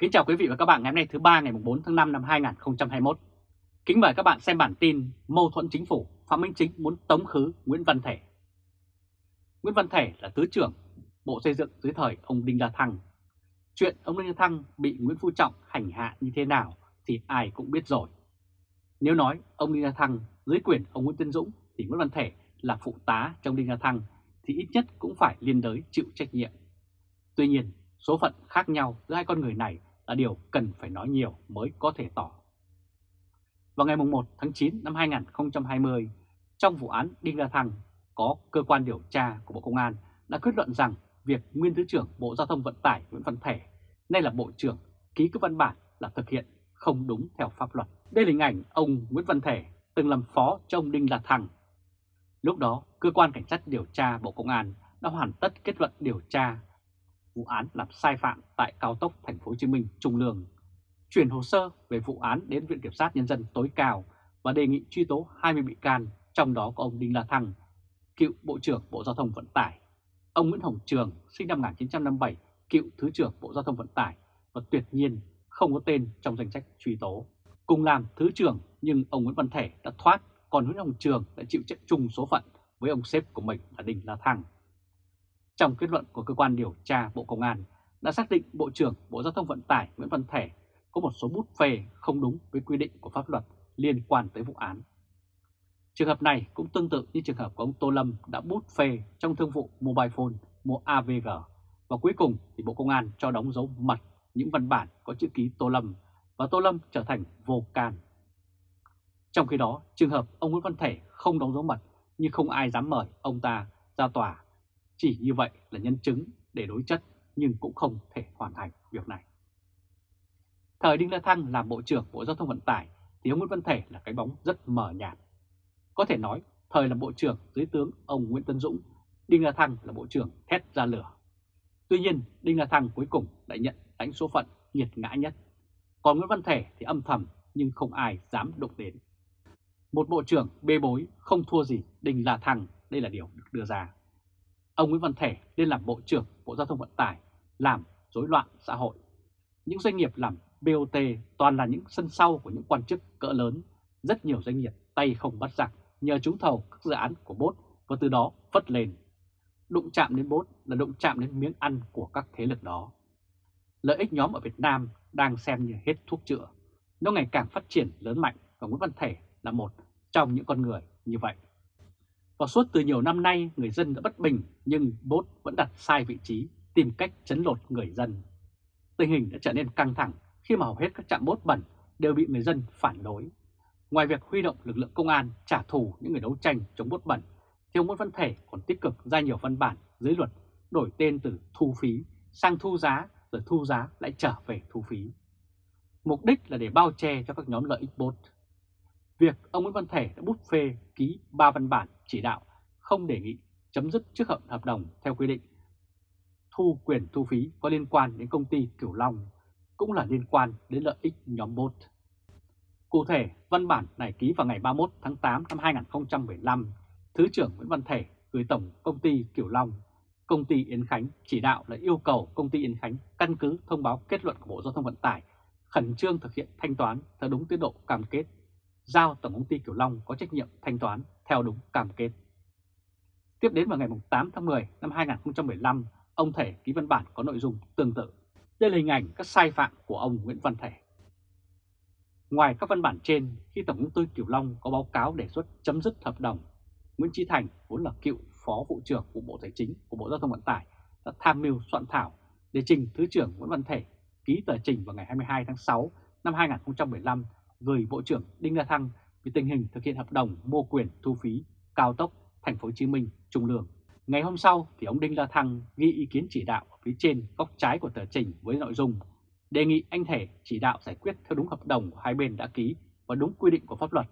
Kính chào quý vị và các bạn ngày hôm nay thứ ba ngày 4 tháng 5 năm 2021. Kính mời các bạn xem bản tin mâu thuẫn chính phủ, Phạm Minh Chính muốn tống khứ Nguyễn Văn Thể. Nguyễn Văn Thể là Thứ trưởng Bộ Xây dựng dưới thời ông Đinh La Thăng. Chuyện ông Đinh La Thăng bị Nguyễn Phú Trọng hành hạ như thế nào thì ai cũng biết rồi. Nếu nói ông Đinh La Thăng dưới quyền ông Nguyễn Tân Dũng thì Nguyễn Văn Thể là phụ tá trong Đinh La Thăng thì ít nhất cũng phải liên đới chịu trách nhiệm. Tuy nhiên, số phận khác nhau giữa hai con người này là điều cần phải nói nhiều mới có thể tỏ. Vào ngày 1 tháng 9 năm 2020, trong vụ án Đinh La Thăng, có cơ quan điều tra của Bộ Công an đã kết luận rằng việc nguyên Thứ trưởng Bộ Giao thông Vận tải Nguyễn Văn Thể, nay là Bộ trưởng, ký các văn bản là thực hiện không đúng theo pháp luật. Đây là hình ảnh ông Nguyễn Văn Thể từng làm phó cho ông Đinh La Thăng. Lúc đó, cơ quan cảnh sát điều tra Bộ Công an đã hoàn tất kết luận điều tra vụ án làm sai phạm tại cao tốc Thành phố Hồ Chí Minh Trung Lương, chuyển hồ sơ về vụ án đến Viện Kiểm sát Nhân dân tối cao và đề nghị truy tố 20 bị can, trong đó có ông Đinh La Thăng, cựu Bộ trưởng Bộ Giao thông Vận tải, ông Nguyễn Hồng Trường, sinh năm 1957, cựu Thứ trưởng Bộ Giao thông Vận tải và tuyệt nhiên không có tên trong danh sách truy tố. Cùng làm Thứ trưởng nhưng ông Nguyễn Văn Thể đã thoát, còn Nguyễn Hồng Trường đã chịu trách chung số phận với ông sếp của mình là Đinh La Thăng. Trong kết luận của cơ quan điều tra Bộ Công an đã xác định Bộ trưởng Bộ Giao thông Vận tải Nguyễn Văn Thể có một số bút phê không đúng với quy định của pháp luật liên quan tới vụ án. Trường hợp này cũng tương tự như trường hợp của ông Tô Lâm đã bút phê trong thương vụ Mobile Phone mua AVG và cuối cùng thì Bộ Công an cho đóng dấu mật những văn bản có chữ ký Tô Lâm và Tô Lâm trở thành vô can. Trong khi đó, trường hợp ông Nguyễn Văn Thể không đóng dấu mật nhưng không ai dám mời ông ta ra tòa chỉ như vậy là nhân chứng để đối chất nhưng cũng không thể hoàn thành việc này. Thời Đinh La Thăng làm Bộ trưởng Bộ Giao thông Vận tải thì ông Nguyễn Văn Thể là cái bóng rất mờ nhạt. Có thể nói thời là Bộ trưởng dưới tướng ông Nguyễn Tân Dũng, Đinh La Thăng là Bộ trưởng thét ra lửa. Tuy nhiên Đinh La Thăng cuối cùng lại nhận đánh số phận nghiệt ngã nhất. Còn Nguyễn Văn Thể thì âm thầm nhưng không ai dám động đến. Một bộ trưởng bê bối không thua gì Đinh La Thăng, đây là điều được đưa ra ông Nguyễn Văn Thể lên làm Bộ trưởng Bộ Giao thông Vận tải, làm rối loạn xã hội. Những doanh nghiệp làm BOT toàn là những sân sau của những quan chức cỡ lớn, rất nhiều doanh nghiệp tay không bắt giặc nhờ trúng thầu các dự án của bốt và từ đó phất lên. Đụng chạm đến bốt là đụng chạm đến miếng ăn của các thế lực đó. Lợi ích nhóm ở Việt Nam đang xem như hết thuốc chữa. Nó ngày càng phát triển lớn mạnh và Nguyễn Văn Thể là một trong những con người như vậy. Và suốt từ nhiều năm nay người dân đã bất bình nhưng bốt vẫn đặt sai vị trí, tìm cách chấn lột người dân. Tình hình đã trở nên căng thẳng khi mà hầu hết các trạm bốt bẩn đều bị người dân phản đối. Ngoài việc huy động lực lượng công an trả thù những người đấu tranh chống bốt bẩn, thì ông Nguyễn Văn Thể còn tích cực ra nhiều văn bản dưới luật đổi tên từ thu phí sang thu giá rồi thu giá lại trở về thu phí. Mục đích là để bao che cho các nhóm lợi ích bốt. Việc ông Nguyễn Văn Thể đã bút phê ký 3 văn bản chỉ đạo không đề nghị chấm dứt trước hợp hợp đồng theo quy định thu quyền thu phí có liên quan đến công ty Cửu Long cũng là liên quan đến lợi ích nhóm bốt. Cụ thể, văn bản này ký vào ngày 31 tháng 8 năm 2015, Thứ trưởng Nguyễn Văn Thể gửi Tổng Công ty Cửu Long, Công ty Yến Khánh chỉ đạo là yêu cầu Công ty Yến Khánh căn cứ thông báo kết luận của Bộ Giao thông Vận tải khẩn trương thực hiện thanh toán theo đúng tiến độ cam kết giao Tổng công ty Kiểu Long có trách nhiệm thanh toán theo đúng cam kết. Tiếp đến vào ngày 8 tháng 10 năm 2015, ông Thể ký văn bản có nội dung tương tự. Đây là hình ảnh các sai phạm của ông Nguyễn Văn Thể. Ngoài các văn bản trên, khi Tổng công ty Kiểu Long có báo cáo đề xuất chấm dứt hợp đồng, Nguyễn Trí Thành, vốn là cựu Phó Vụ trưởng của Bộ Tài chính của Bộ Giao thông Vận tải, đã tham mưu soạn thảo để trình Thứ trưởng Nguyễn Văn Thể ký tờ trình vào ngày 22 tháng 6 năm 2015 gửi Bộ trưởng Đinh La Thăng về tình hình thực hiện hợp đồng mua quyền thu phí cao tốc Thành phố Hồ Chí Minh Trung Lương. Ngày hôm sau thì ông Đinh La Thăng ghi ý kiến chỉ đạo ở phía trên góc trái của tờ trình với nội dung đề nghị anh Thể chỉ đạo giải quyết theo đúng hợp đồng của hai bên đã ký và đúng quy định của pháp luật.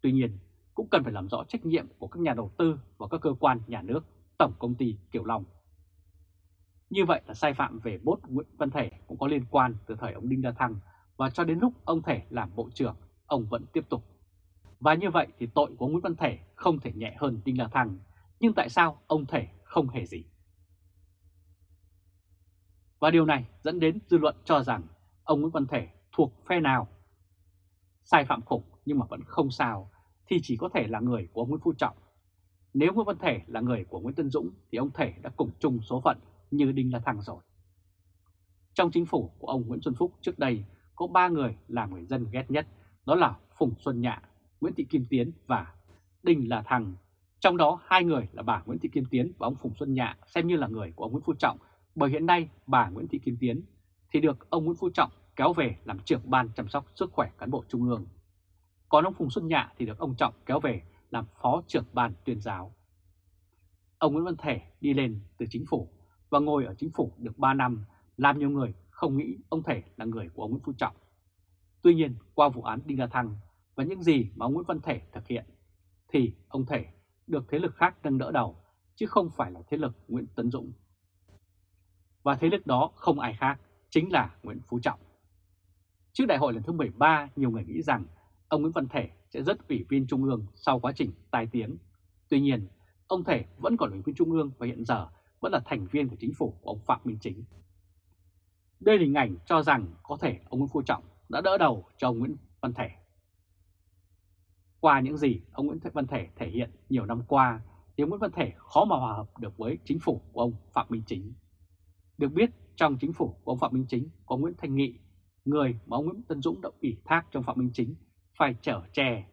Tuy nhiên, cũng cần phải làm rõ trách nhiệm của các nhà đầu tư và các cơ quan nhà nước, Tổng Công ty Kiểu Long. Như vậy là sai phạm về bốt Nguyễn Văn Thể cũng có liên quan từ thời ông Đinh La Thăng và cho đến lúc ông Thể làm bộ trưởng, ông vẫn tiếp tục. Và như vậy thì tội của Nguyễn Văn Thể không thể nhẹ hơn Đinh La Thăng, nhưng tại sao ông Thể không hề gì? Và điều này dẫn đến dư luận cho rằng ông Nguyễn Văn Thể thuộc phe nào. Sai phạm khủng nhưng mà vẫn không sao thì chỉ có thể là người của ông Nguyễn Phú Trọng. Nếu Nguyễn Văn Thể là người của Nguyễn Tân Dũng thì ông Thể đã cùng chung số phận như Đinh La Thăng rồi. Trong chính phủ của ông Nguyễn Xuân Phúc trước đây có ba người là người dân ghét nhất, đó là Phùng Xuân Nhạ, Nguyễn Thị Kim Tiến và Đinh La Thăng. Trong đó hai người là bà Nguyễn Thị Kim Tiến và ông Phùng Xuân Nhạ xem như là người của ông Nguyễn Phú Trọng, bởi hiện nay bà Nguyễn Thị Kim Tiến thì được ông Nguyễn Phú Trọng kéo về làm trưởng ban chăm sóc sức khỏe cán bộ trung ương. Còn ông Phùng Xuân Nhạ thì được ông Trọng kéo về làm phó trưởng ban tuyên giáo. Ông Nguyễn Văn Thể đi lên từ chính phủ và ngồi ở chính phủ được 3 năm, làm nhiều người không nghĩ ông Thể là người của ông Nguyễn Phú Trọng. Tuy nhiên, qua vụ án Đinh La Thăng và những gì mà ông Nguyễn Văn Thể thực hiện, thì ông Thể được thế lực khác nâng đỡ đầu, chứ không phải là thế lực Nguyễn Tấn Dũng. Và thế lực đó không ai khác, chính là Nguyễn Phú Trọng. Trước đại hội lần thứ 13, nhiều người nghĩ rằng ông Nguyễn Văn Thể sẽ rất ủy viên Trung ương sau quá trình tai tiếng. Tuy nhiên, ông Thể vẫn còn ủy viên Trung ương và hiện giờ vẫn là thành viên của chính phủ của ông Phạm Minh Chính. Đây là hình ảnh cho rằng có thể ông Nguyễn Phú Trọng đã đỡ đầu cho ông Nguyễn Văn Thể. Qua những gì ông Nguyễn Văn Thể thể hiện nhiều năm qua, thì ông Nguyễn Văn Thể khó mà hòa hợp được với chính phủ của ông Phạm Minh Chính. Được biết, trong chính phủ của ông Phạm Minh Chính có Nguyễn Thanh Nghị, người mà ông Nguyễn Tân Dũng đã ủy thác trong Phạm Minh Chính, phải trở tre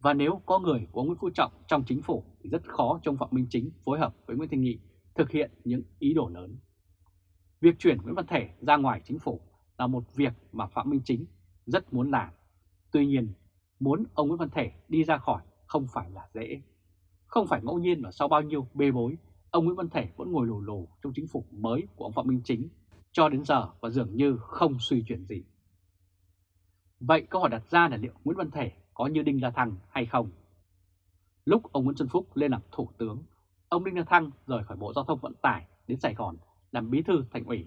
Và nếu có người của ông Nguyễn Phú Trọng trong chính phủ thì rất khó trong Phạm Minh Chính phối hợp với Nguyễn Thanh Nghị thực hiện những ý đồ lớn. Việc chuyển Nguyễn Văn Thể ra ngoài chính phủ là một việc mà Phạm Minh Chính rất muốn làm. Tuy nhiên, muốn ông Nguyễn Văn Thể đi ra khỏi không phải là dễ. Không phải ngẫu nhiên mà sau bao nhiêu bê bối, ông Nguyễn Văn Thể vẫn ngồi lù lù trong chính phủ mới của ông Phạm Minh Chính cho đến giờ và dường như không suy chuyển gì. Vậy câu hỏi đặt ra là liệu Nguyễn Văn Thể có như Đinh La Thăng hay không? Lúc ông Nguyễn Xuân Phúc lên làm thủ tướng, ông Đinh La Thăng rời khỏi Bộ Giao thông Vận tải đến Sài Gòn làm bí thư thành ủy.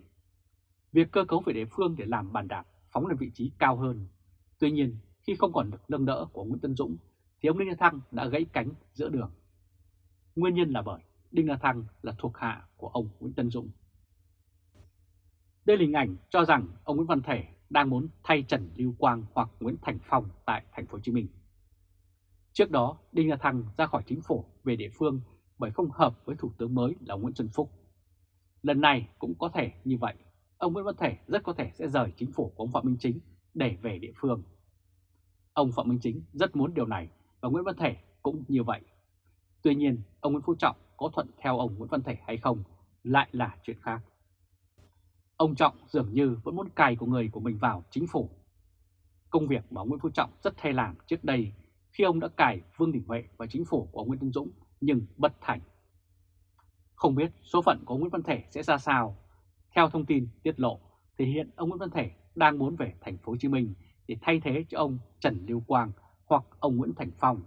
Việc cơ cấu về địa phương để làm bàn đạp phóng lên vị trí cao hơn. Tuy nhiên, khi không còn được nâng đỡ của Nguyễn Tân Dũng, thì ông Đinh La Thăng đã gãy cánh giữa đường. Nguyên nhân là bởi Đinh La Thăng là thuộc hạ của ông Nguyễn Tân Dũng. Đây là hình ảnh cho rằng ông Nguyễn Văn Thể đang muốn thay Trần Lưu Quang hoặc Nguyễn Thành Phong tại thành phố Hồ Chí Minh. Trước đó, Đinh La Thăng ra khỏi chính phủ về địa phương bởi không hợp với thủ tướng mới là Nguyễn Xuân Phúc. Lần này cũng có thể như vậy, ông Nguyễn Văn Thể rất có thể sẽ rời chính phủ của ông Phạm Minh Chính để về địa phương. Ông Phạm Minh Chính rất muốn điều này và Nguyễn Văn Thể cũng như vậy. Tuy nhiên, ông Nguyễn Phú Trọng có thuận theo ông Nguyễn Văn Thể hay không lại là chuyện khác. Ông Trọng dường như vẫn muốn cài của người của mình vào chính phủ. Công việc mà ông Nguyễn Phú Trọng rất hay làm trước đây khi ông đã cài Vương Đình Huệ vào chính phủ của ông Nguyễn Tân Dũng nhưng bất thành. Không biết số phận của ông Nguyễn Văn Thể sẽ ra sao. Theo thông tin tiết lộ thì hiện ông Nguyễn Văn Thể đang muốn về thành phố Hồ Chí Minh để thay thế cho ông Trần Lưu Quang hoặc ông Nguyễn Thành Phong.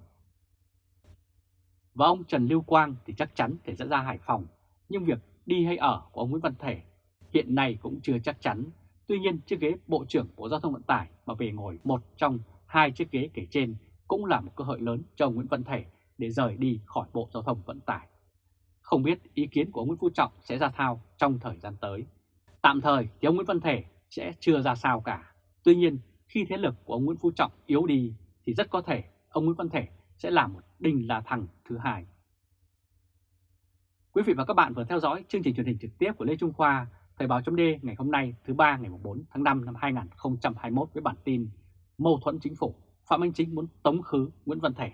Và ông Trần Lưu Quang thì chắc chắn thể sẽ ra Hải Phòng, nhưng việc đi hay ở của ông Nguyễn Văn Thể hiện nay cũng chưa chắc chắn. Tuy nhiên chiếc ghế Bộ trưởng Bộ Giao thông Vận tải mà về ngồi một trong hai chiếc ghế kể trên cũng là một cơ hội lớn cho ông Nguyễn Văn Thể để rời đi khỏi Bộ Giao thông Vận tải. Không biết ý kiến của ông Nguyễn Phú Trọng sẽ ra sao trong thời gian tới. Tạm thời thì ông Nguyễn Văn Thể sẽ chưa ra sao cả. Tuy nhiên khi thế lực của ông Nguyễn Phú Trọng yếu đi thì rất có thể ông Nguyễn Văn Thể sẽ là một đinh là thằng thứ hai. Quý vị và các bạn vừa theo dõi chương trình truyền hình trực tiếp của Lê Trung Khoa, Thời báo chấm ngày hôm nay thứ ba ngày 4 tháng 5 năm 2021 với bản tin Mâu thuẫn chính phủ, Phạm Minh Chính muốn tống khứ Nguyễn Văn Thể.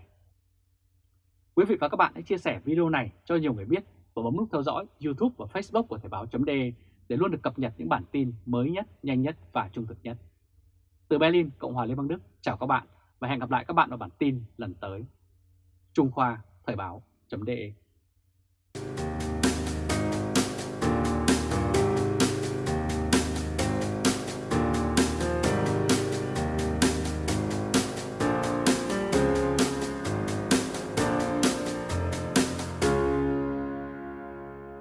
Quý vị và các bạn hãy chia sẻ video này cho nhiều người biết và bấm nút theo dõi YouTube và Facebook của Thời Báo .de để luôn được cập nhật những bản tin mới nhất, nhanh nhất và trung thực nhất. Từ Berlin, Cộng hòa Liên bang Đức, chào các bạn và hẹn gặp lại các bạn ở bản tin lần tới. Trung Khoa Thời báo.de